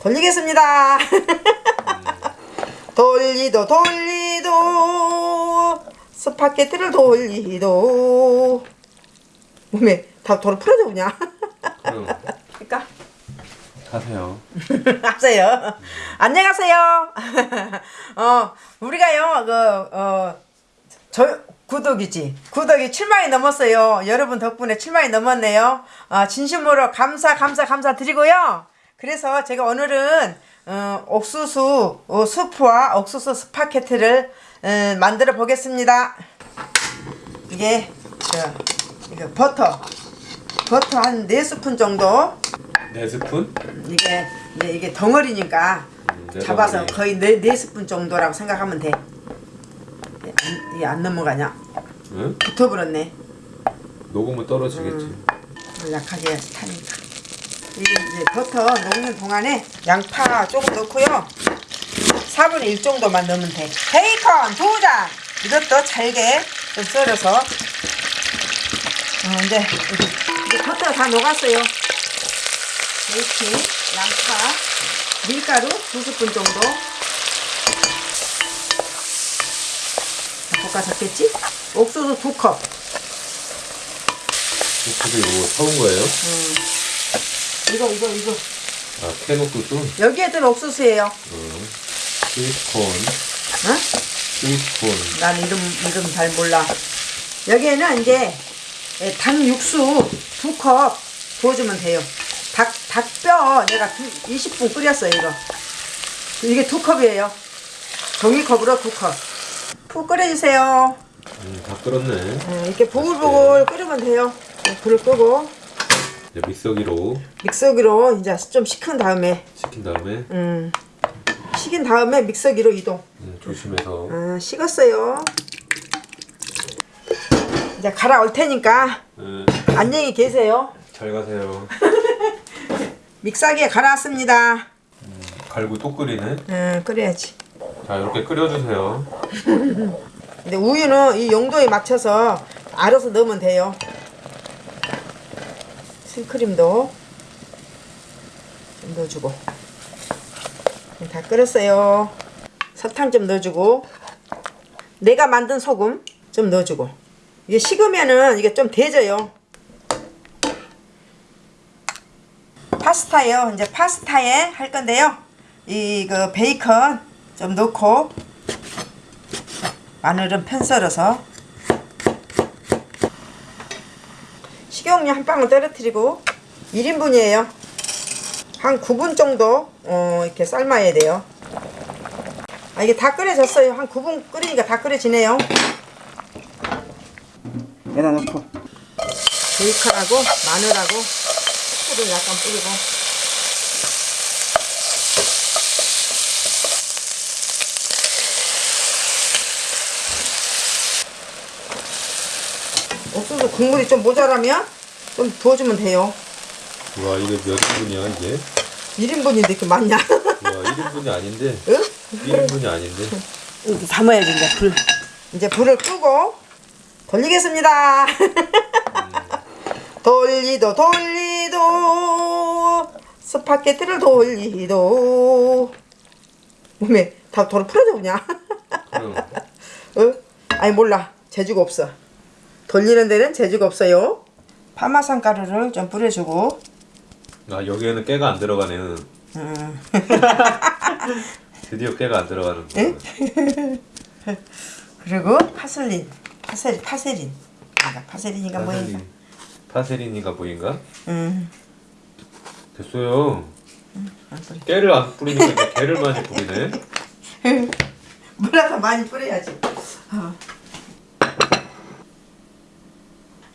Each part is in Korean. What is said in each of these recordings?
돌리겠습니다. 돌리도 돌리도 스파게티를 돌리도 몸에 다 돌을 풀어져 그냥. 그러니까 하세요. 하세요. 안녕하세요. 어 우리가요 그 어 저 구독이지 구독이 7만이 넘었어요. 여러분 덕분에 7만이 넘었네요. 어, 진심으로 감사 감사 감사 드리고요. 그래서 제가 오늘은 어, 옥수수 어, 수프와 옥수수 스파게티를 어, 만들어 보겠습니다. 이게 저, 이거 버터 버터 한 4스푼 정도 네 스푼? 이게 이게, 이게 덩어리니까 음, 네 잡아서. 거의 네, 네 스푼 정도라고 생각하면 돼. 이게 안, 이게 안 넘어가냐? 응? 붙어버렸네. 녹으면 떨어지겠지. 불 약하게 타니까. 이 이제 버터 녹는 동안에 양파 조금 넣고요. 4분의 1 정도만 넣으면 돼. 베이컨 두 장. 이것도 잘게 좀 썰어서. 어, 이제, 이제, 버터 다 녹았어요. 베이킹, 양파, 밀가루 두 스푼 정도. 볶아졌겠지? 옥수수 두 컵. 옥수수 이거 사온 거예요? 이거 이거 이거. 아, 캔 옥수수? 여기에 든 옥수수예요. 어. 스위트콘. 어? 스위트콘. 난 이름 이름 잘 몰라. 여기에는 이제 예, 닭 육수 두 컵 부어주면 돼요. 닭 닭뼈 내가 두, 20분 끓였어요 이거. 이게 두 컵이에요. 종이컵으로 두 컵. 푹 끓여주세요. 음, 다 끓었네. 음, 이렇게 보글보글 끓이면 돼요. 네, 불을 끄고 이제 믹서기로 믹서기로 이제 좀 식힌 다음에 식힌 다음에 음, 식인 다음에 믹서기로 이동. 음, 조심해서 아, 식었어요. 이제 갈아 올 테니까 음, 안녕히 계세요. 잘 가세요. 믹서기에 갈아왔습니다. 갈고 또 끓이네. 음, 끓여야지. 자, 이렇게 끓여주세요. 근데 우유는 이 용도에 맞춰서 알아서 넣으면 돼요. 생크림도 좀 넣어주고. 네, 다 끓였어요. 설탕 좀 넣어주고. 내가 만든 소금 좀 넣어주고. 이게 식으면은 이게 좀 대져요. 파스타요. 이제 파스타에 할 건데요. 이그 베이컨 좀 넣고 마늘은 편 썰어서 식용유 한 방울 떨어뜨리고 1인분이에요. 한 9분 정도 어, 이렇게 삶아야 돼요. 아, 이게 다 끓여졌어요. 한 9분 끓이니까 다 끓여지네요. 여기다 넣고 베이컨하고 마늘하고 소를 약간 뿌리고 옥수수 국물이 좀 모자라면 좀 부어주면 돼요. 와, 이게 몇 인분이야, 이게? 1인분인데 이렇게 많냐? 와, 1인분이 아닌데. 응? 1인분이 아닌데. 이렇게 담아야지 이제 불. 이제 불을 끄고 돌리겠습니다. 돌리도 돌리도 스파게티를 돌리도 몸에 다 돌을 풀어져 그냥. 그럼 어? 아니 몰라 재주가 없어. 돌리는 데는 재주가 없어요. 파마산 가루를 좀 뿌려주고 아, 여기에는 깨가 안 들어가네요. 음. 드디어 깨가 안 들어가는 거. 응? 그리고 파슬린 파세린 파세린 파세린이가 뭐인가 파세린. 파세린이가 뭐인가? 음. 됐어요. 안 뿌려. 깨를 안 뿌리니까 개를 많이 뿌리네. 물에서 많이 뿌려야지 어.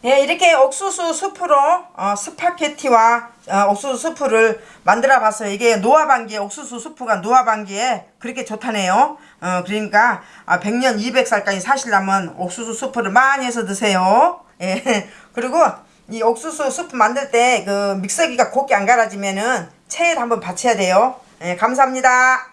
예, 이렇게 옥수수 수프로 어, 스파게티와 어, 옥수수 수프를 만들어 봤어요. 이게 노화방기에 옥수수 수프가 노화방기에 그렇게 좋다네요. 어, 그러니까 아, 100년 200살까지 사시려면 옥수수 수프를 많이 해서 드세요. 예. 그리고 이 옥수수 수프 만들 때 그 믹서기가 곱게 안 갈아지면은 체에 한번 받쳐야 돼요. 예, 감사합니다.